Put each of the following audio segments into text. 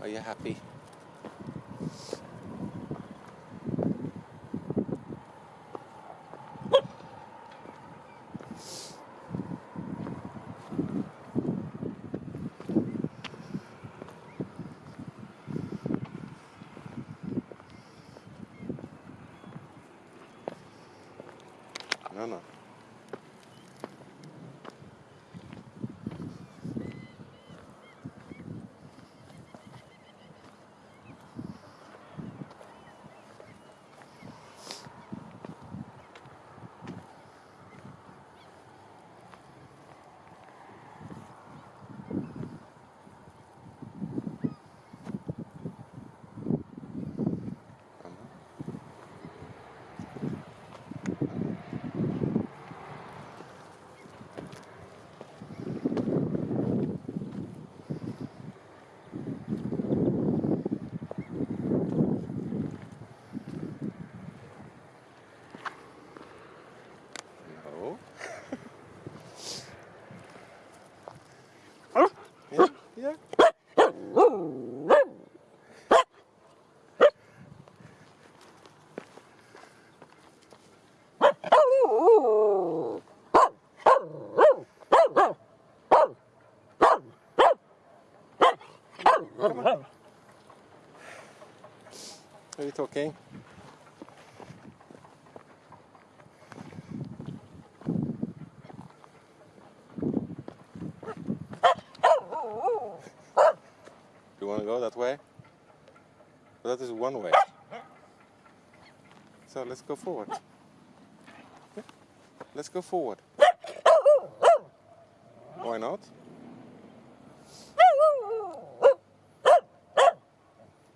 Are you happy? No. No. Are you talking? Want to go that way? Well, that is one way. So let's go forward. Let's go forward. Why not?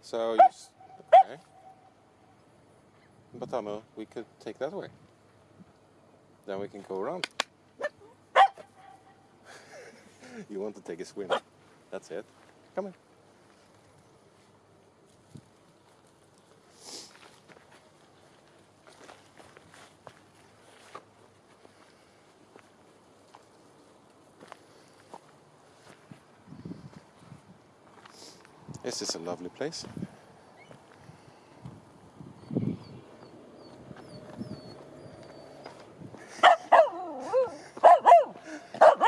So you. Okay. But we could take that way. Then we can go around. you want to take a swim. That's it. Come on. This is a lovely place.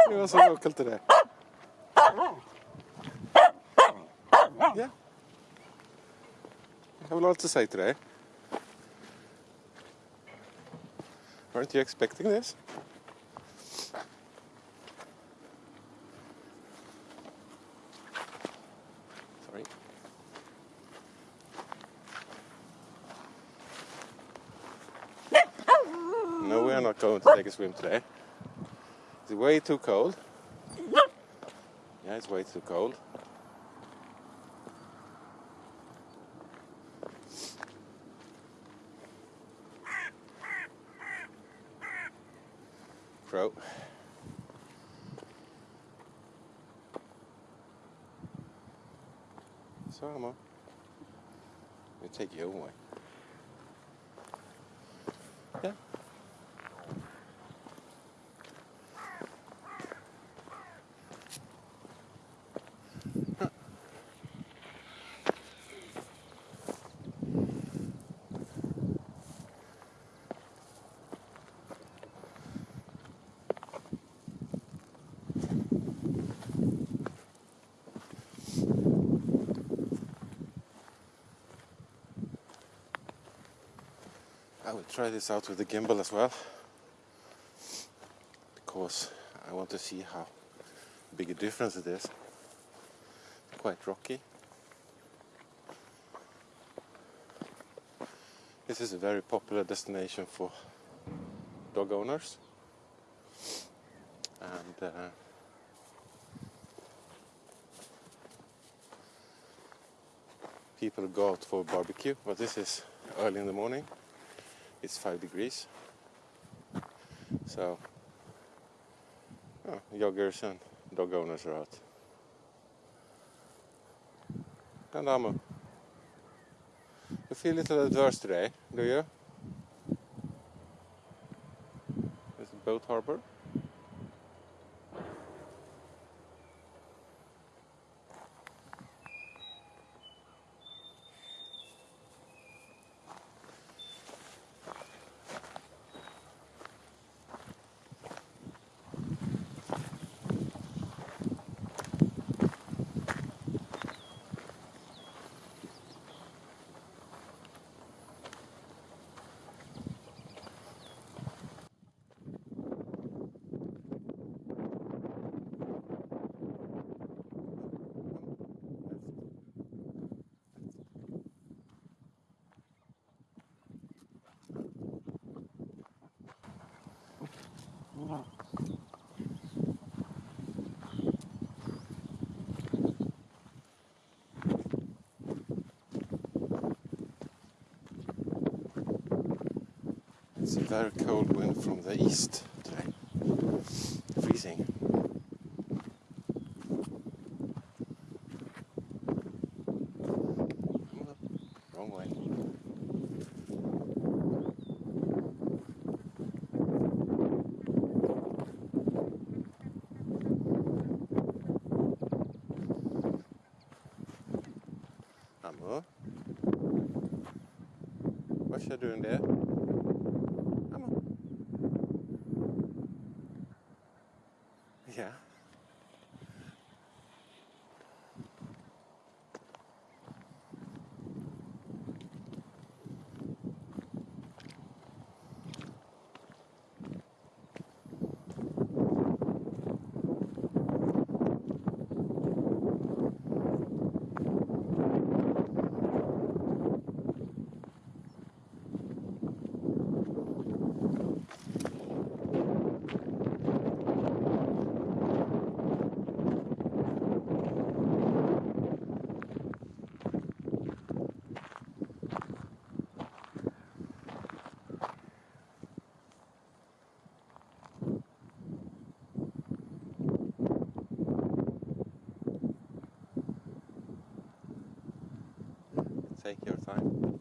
Det var så local today. Yeah. I have a lot to say today. Aren't you expecting this? Sorry. No, we are not going to take a swim today. It's way too cold. Yeah, it's way too cold. Crow. So, Emma, we take you away. Will try this out with the gimbal as well because I want to see how big a difference it is. Quite rocky. This is a very popular destination for dog owners and uh, people go out for barbecue but this is early in the morning it's five degrees. So, oh, joggers and dog owners are out. And Amo, you feel a little adverse today, do you? A boat harbor. It's a very cold wind from the east today. Freezing. Wrong way. Amor? You doing there? Amor? Yeah. Take your time.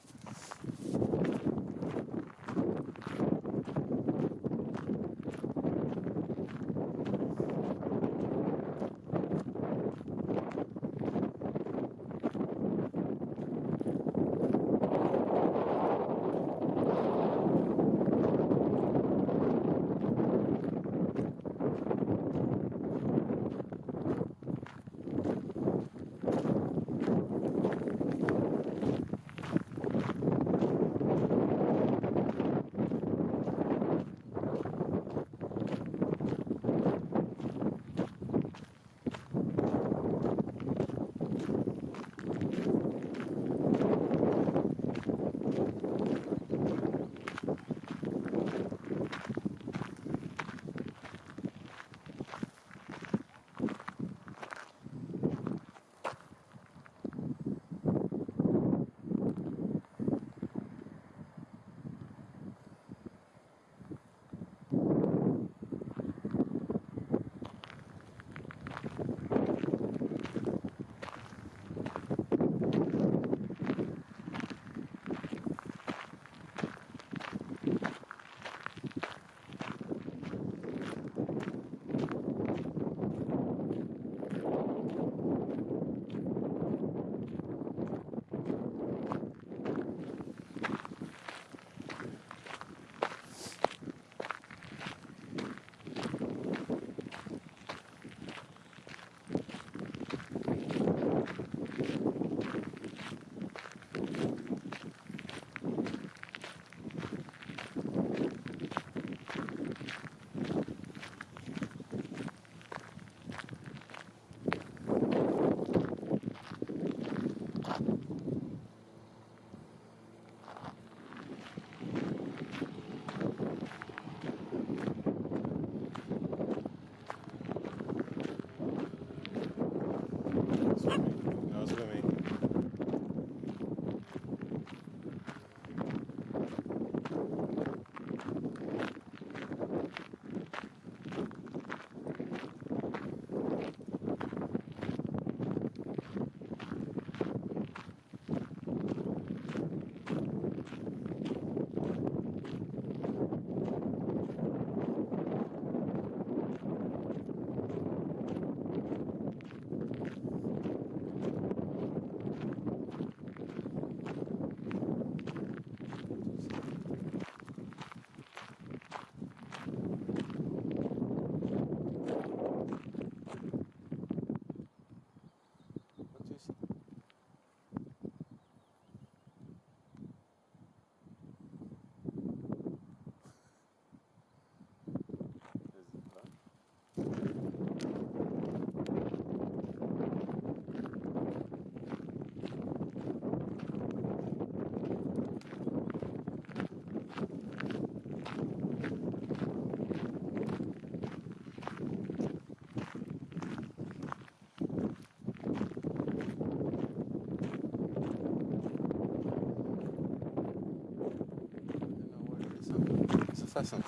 Pheasant.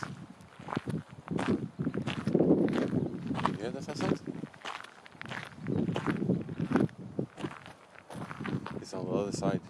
You hear? It's on the other side.